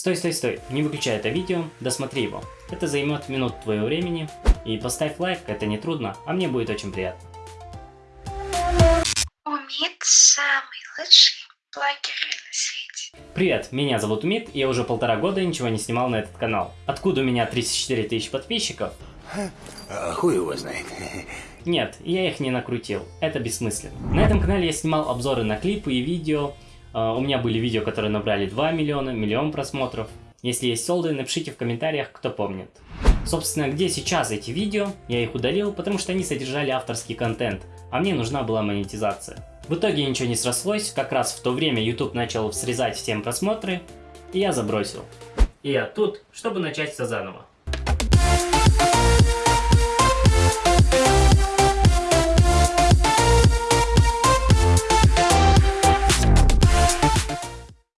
Стой, стой, стой, не выключай это видео, досмотри его. Это займет минут твоего времени. И поставь лайк, это не трудно, а мне будет очень приятно. Умит самый лучший блогер на свете. Привет, меня зовут Умит, и я уже полтора года ничего не снимал на этот канал. Откуда у меня 34 тысячи подписчиков? А хуй его знает. Нет, я их не накрутил, это бессмысленно. На этом канале я снимал обзоры на клипы и видео. А, У меня были видео, которые набрали 2 миллиона, миллион просмотров. Если есть солды, напишите в комментариях, кто помнит. Собственно, где сейчас эти видео? Я их удалил, потому что они содержали авторский контент, а мне нужна была монетизация. В итоге ничего не срослось, как раз в то время YouTube начал срезать всем просмотры, и я забросил. И я тут, чтобы начать все заново.